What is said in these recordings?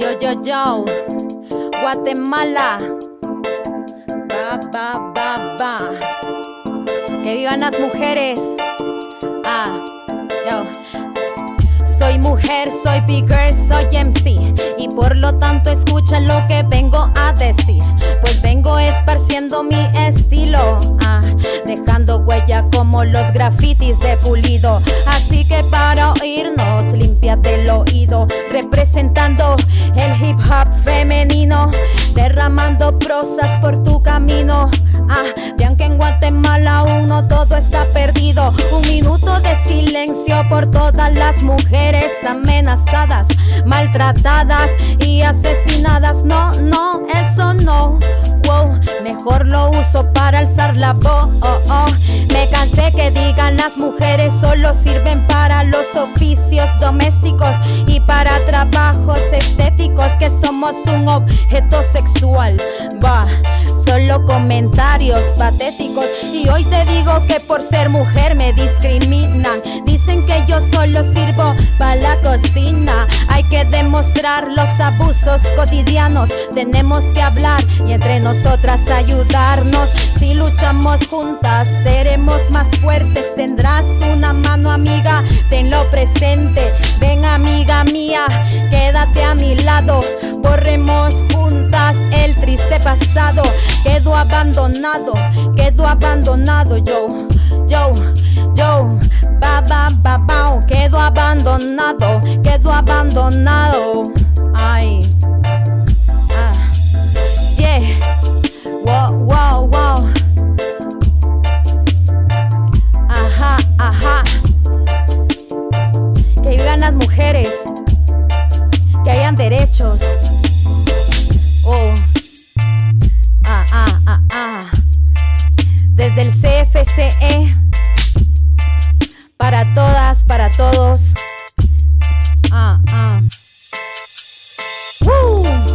Yo, yo, yo, Guatemala. Ba, ba, ba, ba. Que vivan las mujeres. Ah, yo. Soy mujer, soy bigger, soy MC. Y por lo tanto escucha lo que vengo a decir. Pues vengo esparciendo mi estilo. Ah, dejando huella como los grafitis de pulido. Así que para oírnos, límpiate el oído. Representando el hip hop femenino. Derramando prosas por tu camino. Ah, vean que en Guatemala aún no todo está perdido. Un minuto de silencio por todas las mujeres amenazadas, maltratadas y asesinadas. No, no, eso no. Mejor lo uso para alzar la voz. Me cansé que digan las mujeres solo sirven para los oficios domésticos y para trabajos estéticos, que somos un objeto sexual. Va solo comentarios patéticos. Y hoy te digo que por ser mujer me discriminan. Dicen que yo solo sirvo para la cocina. Hay que demostrar los abusos cotidianos. Tenemos que hablar y entre nosotras ayudarnos. Si luchamos juntas, seremos más fuertes. Tendrás una mano amiga, tenlo presente. Ven amiga mía, quédate a mi lado. Borremos el triste pasado. Quedo abandonado, quedo abandonado yo, yo, yo, ba ba ba, quedo abandonado, quedo abandonado. Todos. Ah, ah. Woo. Ah.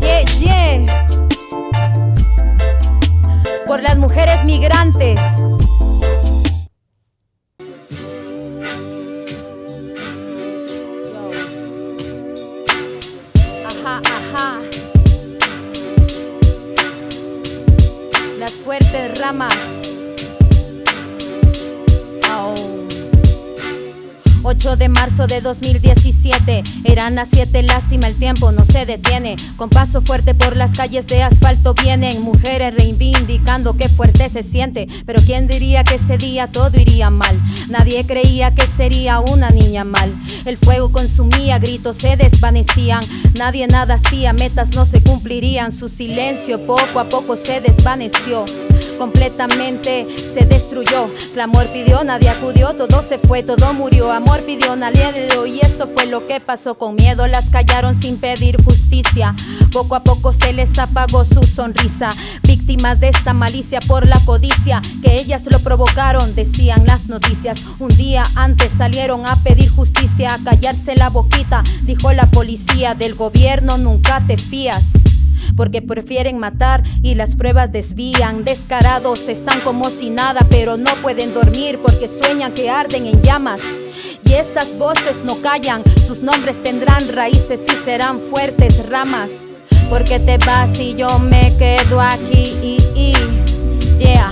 Yeah, yeah. Por las mujeres migrantes. Ajá, ajá. Las fuertes ramas. Au. 8 de marzo de 2017, eran las 7, lástima el tiempo no se detiene. Con paso fuerte por las calles de asfalto vienen mujeres reivindicando que fuerte se siente. Pero quién diría que ese día todo iría mal. Nadie creía que sería una niña mal. El fuego consumía, gritos se desvanecían. Nadie nada hacía, metas no se cumplirían. Su silencio poco a poco se desvaneció. Completamente se destruyó. Clamor pidió, nadie acudió, todo se fue, todo murió. Amor pidió, nadie le dio. Y esto fue lo que pasó. Con miedo las callaron sin pedir justicia. Poco a poco se les apagó su sonrisa. Víctimas de esta malicia por la codicia. Que ellas lo provocaron, decían las noticias. Un día antes salieron a pedir justicia, a callarse la boquita. Dijo la policía del gobierno, nunca te fías porque prefieren matar y las pruebas desvían. Descarados están como si nada, pero no pueden dormir porque sueñan que arden en llamas. Y estas voces no callan, sus nombres tendrán raíces y serán fuertes ramas. Porque te vas y yo me quedo aquí. Y, y, yeah.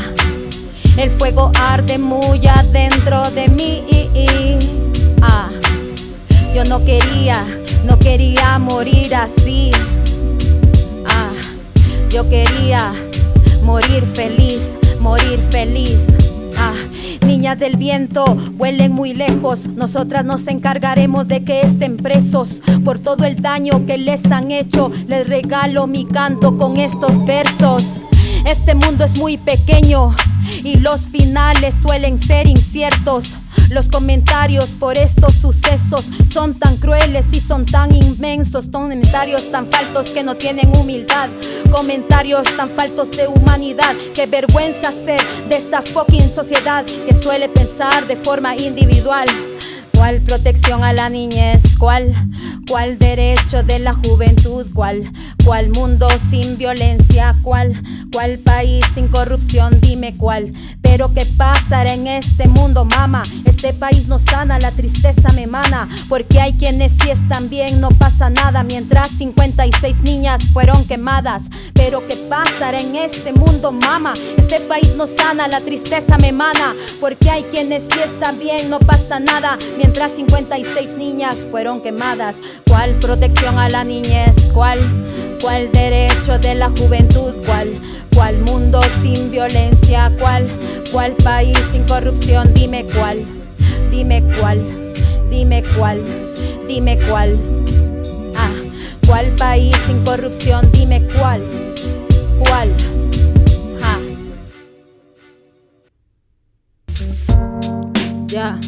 El fuego arde muy adentro de mí. Ah. Yo no quería, no quería morir así. Yo quería morir feliz, morir feliz. Ah, niñas del viento, vuelen muy lejos. Nosotras nos encargaremos de que estén presos por todo el daño que les han hecho. Les regalo mi canto con estos versos. Este mundo es muy pequeño y los finales suelen ser inciertos. Los comentarios por estos sucesos son tan crueles y son tan inmensos. Comentarios tan faltos que no tienen humildad. Comentarios tan faltos de humanidad. Qué vergüenza ser de esta fucking sociedad que suele pensar de forma individual. ¿Cuál protección a la niñez? ¿Cuál? ¿Cuál derecho de la juventud? ¿Cuál? ¿Cuál mundo sin violencia? ¿Cuál? ¿Cuál país sin corrupción? Dime cuál. Pero qué pasará en este mundo, mama. Es Este país no sana, la tristeza me emana. Porque hay quienes si están bien, no pasa nada. Mientras 56 niñas fueron quemadas. Pero ¿qué pasará en este mundo, mama? Este país no sana, la tristeza me emana. Porque hay quienes si están bien, no pasa nada. Mientras 56 niñas fueron quemadas. ¿Cuál protección a la niñez? ¿Cuál? ¿Cuál derecho de la juventud? ¿Cuál? ¿Cuál mundo sin violencia? ¿Cuál? ¿Cuál país sin corrupción? Dime cuál, dime cuál, dime cuál, dime cuál. Ah, ¿cuál país sin corrupción? Dime cuál, cuál. Ja. Ya.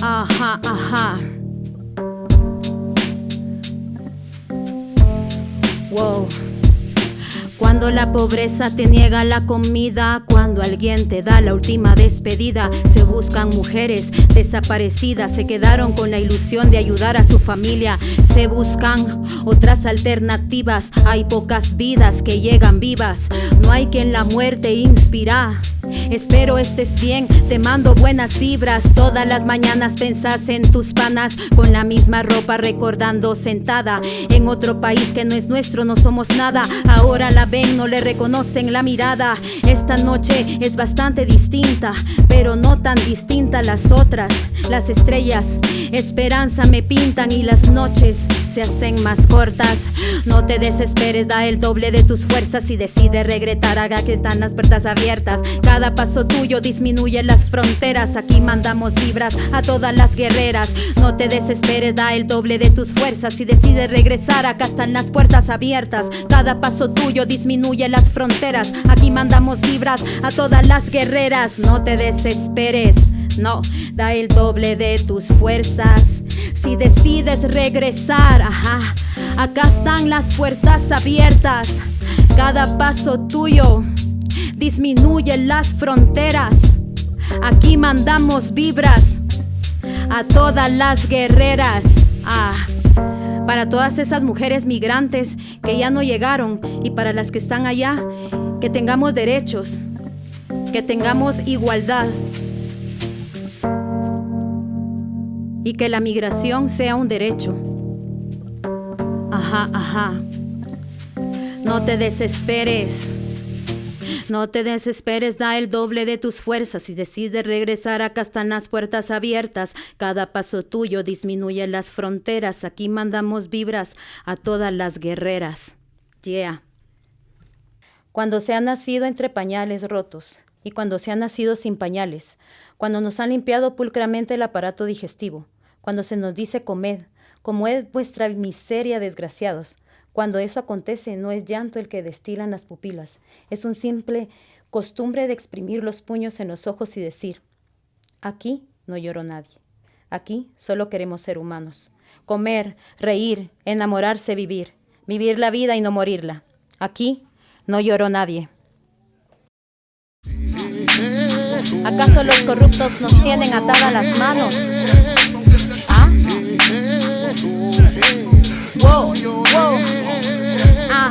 Ajá, ajá. Cuando la pobreza te niega la comida, cuando alguien te da la última despedida, se buscan mujeres desaparecidas, se quedaron con la ilusión de ayudar a su familia, se buscan otras alternativas, hay pocas vidas que llegan vivas, no hay quien la muerte inspira. Espero estés bien, te mando buenas vibras. Todas las mañanas pensás en tus panas, con la misma ropa recordando sentada. En otro país que no es nuestro, no somos nada. Ahora la ven, no le reconocen la mirada. Esta noche es bastante distinta, pero no tan distinta las otras. Las estrellas, esperanza me pintan y las noches se hacen más cortas. No te desesperes, da el doble de tus fuerzas y decide regresar. Haga que están las puertas abiertas. Cada paso tuyo disminuye las fronteras. Aquí mandamos vibras a todas las guerreras. No te desesperes, da el doble de tus fuerzas y decide regresar. Acá están las puertas abiertas. Cada paso tuyo disminuye las fronteras. Aquí mandamos vibras a todas las guerreras. No te desesperes. No, da el doble de tus fuerzas. Si decides regresar, ajá, acá están las puertas abiertas. Cada paso tuyo disminuye las fronteras. Aquí mandamos vibras a todas las guerreras. Ah, para todas esas mujeres migrantes que ya no llegaron y para las que están allá, que tengamos derechos, que tengamos igualdad. Y que la migración sea un derecho. Ajá, ajá. No te desesperes. No te desesperes, da el doble de tus fuerzas y decides regresar. Acá están las puertas abiertas. Cada paso tuyo disminuye las fronteras. Aquí mandamos vibras a todas las guerreras. Yeah. Cuando se ha nacido entre pañales rotos y cuando se ha nacido sin pañales, cuando nos han limpiado pulcramente el aparato digestivo, cuando se nos dice comed, como es vuestra miseria, desgraciados. Cuando eso acontece, no es llanto el que destilan las pupilas, es un simple costumbre de exprimir los puños en los ojos y decir, aquí no lloró nadie, aquí solo queremos ser humanos, comer, reír, enamorarse, vivir, vivir la vida y no morirla. Aquí no lloró nadie. ¿Acaso los corruptos nos tienen atadas las manos? Whoa, whoa. Ah,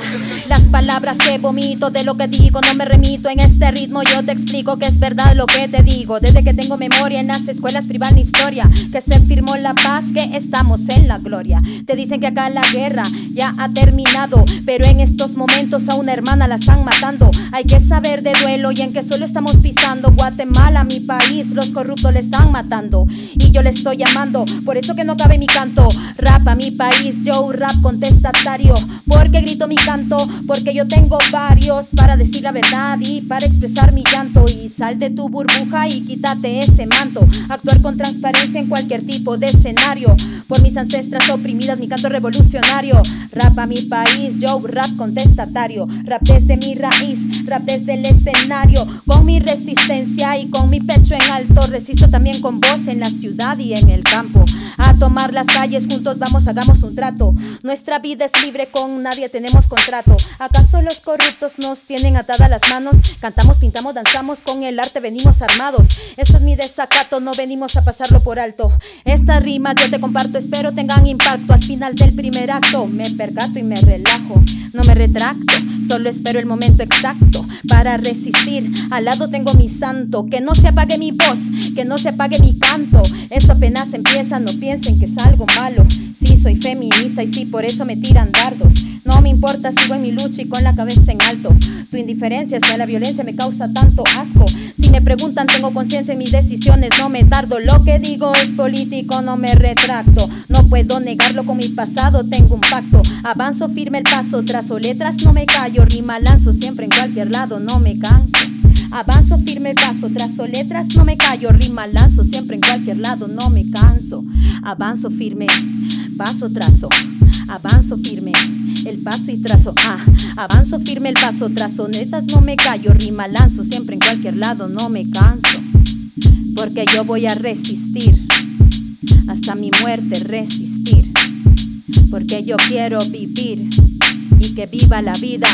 las palabras que vomito de lo que digo no me remito en este ritmo. Yo te explico que es verdad lo que te digo. Desde que tengo memoria en las escuelas privadas historia, que se firmó la paz, que estamos en la gloria. Te dicen que acá la guerra ya ha terminado, pero en estos momentos a una hermana la están matando. Hay que saber de duelo y en que solo estamos pisando Guatemala, mi país, los corruptos le están matando y yo le estoy llamando. Por eso que no cabe mi canto. Rap a mi país, yo rap contestatario, porque grito mi canto porque yo tengo varios para decir la verdad y para expresar mi llanto. Y sal de tu burbuja y quítate ese manto. Actuar con transparencia en cualquier tipo de escenario. Por mis ancestras oprimidas mi canto revolucionario. Rap a mi país yo rap contestatario. Rap desde mi raíz rap desde el escenario. Con mi resistencia y con mi pecho en alto resisto también con voz en la ciudad y en el campo. A tomar las calles juntos vamos hagamos un trato. Nuestra vida es libre con nadie tenemos contrato. A ¿Acaso los corruptos nos tienen atadas las manos? Cantamos, pintamos, danzamos, con el arte venimos armados. Esto es mi desacato, no venimos a pasarlo por alto. Esta rima yo te comparto, espero tengan impacto. Al final del primer acto me percato y me relajo. No me retracto, solo espero el momento exacto para resistir. Al lado tengo mi santo, que no se apague mi voz, que no se apague mi canto. Esto apenas empieza, no piensen que es algo malo. Sí, soy feminista y sí, por eso me tiran dardos. Me importa, sigo en mi lucha y con la cabeza en alto. Tu indiferencia hacia la violencia me causa tanto asco. Si me preguntan, tengo conciencia en mis decisiones, no me tardo. Lo que digo es político, no me retracto. No puedo negarlo con mi pasado, tengo un pacto. Avanzo firme el paso, trazo letras, no me callo. Rima lanzo siempre en cualquier lado, no me canso. Avanzo firme el paso, trazo letras, no me callo. Rima lanzo siempre en cualquier lado, no me canso. Avanzo firme, paso trazo. Avanzo firme, el paso y trazo. Ah, avanzo firme el paso, trazo netas, no me callo. Rima lanzo siempre en cualquier lado, no me canso. Porque yo voy a resistir, hasta mi muerte resistir. Porque yo quiero vivir y que viva la vida,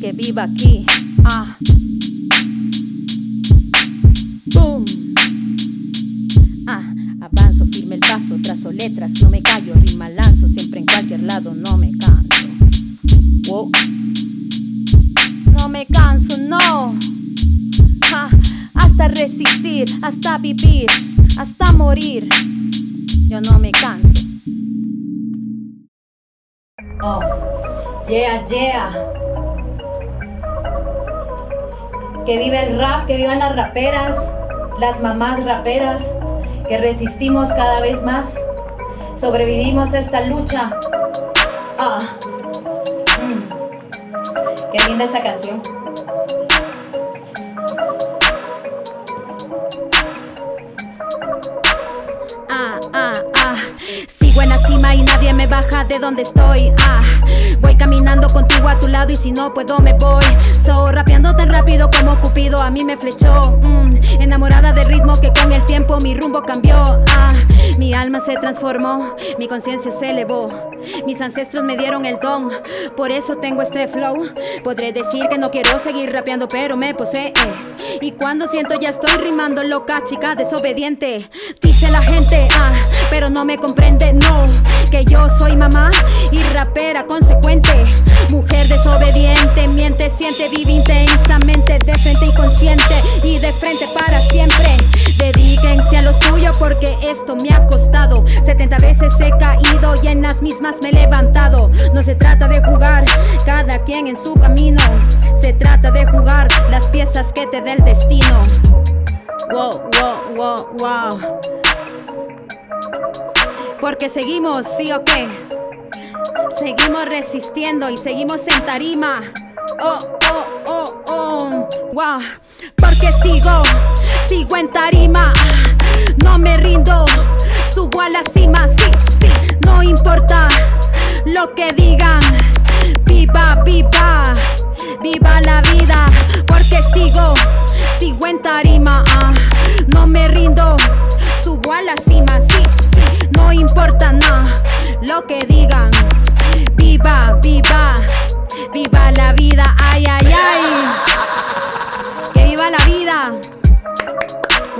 que viva aquí. Ah. Yeah, yeah. Que viva el rap, que vivan las raperas, las mamás raperas, que resistimos cada vez más, sobrevivimos a esta lucha. Ah, mm. Qué linda esa canción. Y nadie me baja de donde estoy. Ah, voy caminando contigo a tu lado y si no puedo me voy. So, rapeando tan rápido como Cupido a mí me flechó. Mm, enamorada del ritmo que con el tiempo mi rumbo cambió. Ah, mi alma se transformó, mi conciencia se elevó. Mis ancestros me dieron el don, por eso tengo este flow. Podré decir que no quiero seguir rapeando, pero me posee. Y cuando siento ya estoy rimando loca, chica desobediente. Dice la gente, ah, pero no me comprende, no. Que yo soy mamá y rapera consecuente. Mujer desobediente, miente, siente, vive intensamente, de frente y consciente. Y de frente para siempre. Dedíquense a lo suyo porque esto me ha costado. 70 veces he caído y en las mismas me he levantado. No se trata de jugar, cada quien en su camino. Se trata de jugar las piezas que te dé el destino. Wow, wow, wow, wow. Porque seguimos, sí o qué. Seguimos resistiendo y seguimos en tarima. Oh, oh, oh, oh. Wow. Porque sigo, sigo en tarima. No me rindo, subo a la cima. Sí, sí, no importa lo que digan. Viva, viva, viva la vida. Porque sigo, sigo en tarima. ah. No me rindo, subo a la cima. Sí, sí, no importa nada lo que digan. Viva, viva, viva la vida. Ay, ay, ay. Que viva la vida.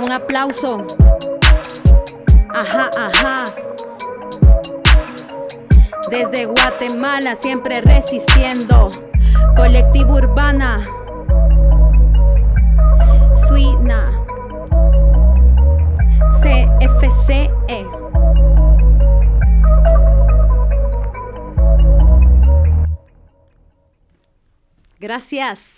Un aplauso. Ajá, ajá. Desde Guatemala siempre resistiendo. Colectivo Urbana. Suina. CFCE. Gracias.